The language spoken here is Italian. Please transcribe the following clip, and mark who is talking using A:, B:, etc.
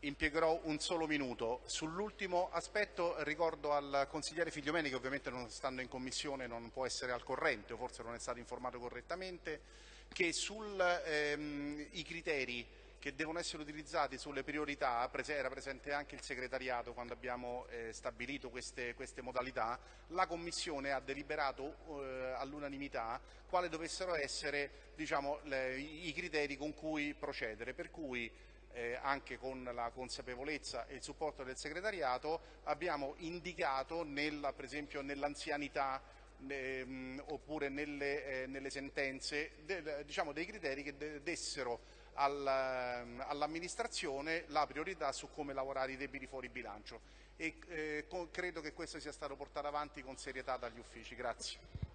A: impiegherò un solo minuto. Sull'ultimo aspetto ricordo al consigliere Figliomeni, che ovviamente non stando in commissione non può essere al corrente o forse non è stato informato correttamente, che sui ehm, criteri che devono essere utilizzati sulle priorità, era presente anche il segretariato quando abbiamo eh, stabilito queste, queste, modalità, la Commissione ha deliberato eh, all'unanimità quali dovessero essere diciamo, le, i criteri con cui procedere, per cui eh, anche con la consapevolezza e il supporto del segretariato abbiamo indicato nella, per esempio nell'anzianità ehm, oppure nelle, eh, nelle sentenze del, diciamo, dei criteri che dessero Ehm, all'amministrazione la priorità su come lavorare i debiti fuori bilancio e eh, credo che questo sia stato portato avanti con serietà dagli uffici. Grazie.